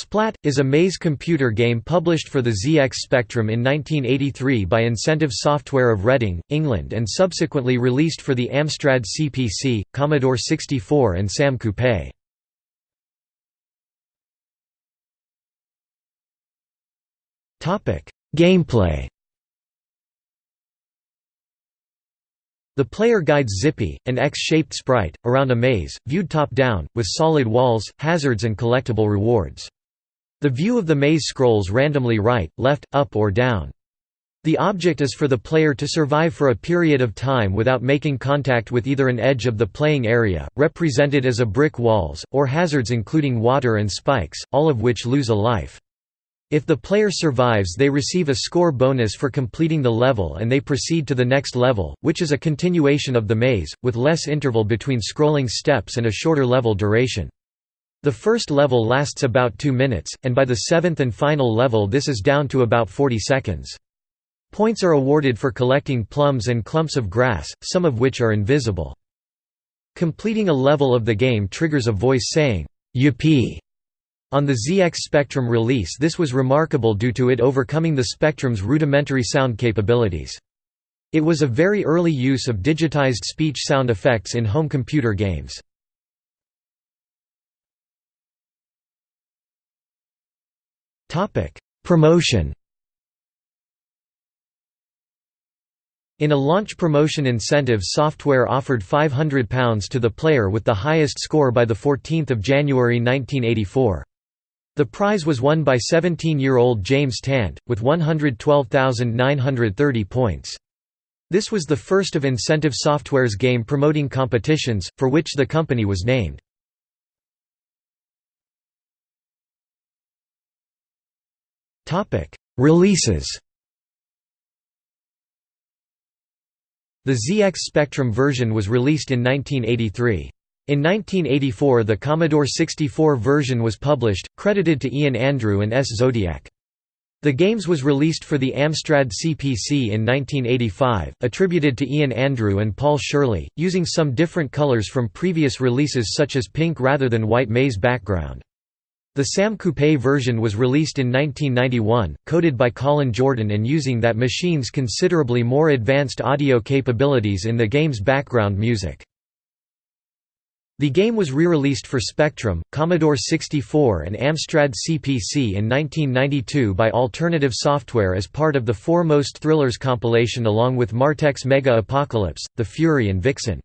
Splat, is a maze computer game published for the ZX Spectrum in 1983 by Incentive Software of Reading, England and subsequently released for the Amstrad CPC, Commodore 64 and SAM Coupe. Gameplay The player guides Zippy, an X-shaped sprite, around a maze, viewed top-down, with solid walls, hazards and collectible rewards. The view of the maze scrolls randomly right, left, up or down. The object is for the player to survive for a period of time without making contact with either an edge of the playing area, represented as a brick walls, or hazards including water and spikes, all of which lose a life. If the player survives they receive a score bonus for completing the level and they proceed to the next level, which is a continuation of the maze, with less interval between scrolling steps and a shorter level duration. The first level lasts about 2 minutes, and by the seventh and final level this is down to about 40 seconds. Points are awarded for collecting plums and clumps of grass, some of which are invisible. Completing a level of the game triggers a voice saying, Yippee! On the ZX Spectrum release this was remarkable due to it overcoming the Spectrum's rudimentary sound capabilities. It was a very early use of digitized speech sound effects in home computer games. Promotion In a launch promotion incentive software offered £500 to the player with the highest score by 14 January 1984. The prize was won by 17-year-old James Tant, with 112,930 points. This was the first of Incentive Software's game promoting competitions, for which the company was named. Topic: Releases. The ZX Spectrum version was released in 1983. In 1984 the Commodore 64 version was published, credited to Ian Andrew and S. Zodiac. The games was released for the Amstrad CPC in 1985, attributed to Ian Andrew and Paul Shirley, using some different colors from previous releases such as pink rather than white maze background. The Sam Coupe version was released in 1991, coded by Colin Jordan and using that machine's considerably more advanced audio capabilities in the game's background music. The game was re-released for Spectrum, Commodore 64 and Amstrad CPC in 1992 by Alternative Software as part of the Foremost Thrillers compilation along with Martech's Mega Apocalypse, The Fury and Vixen.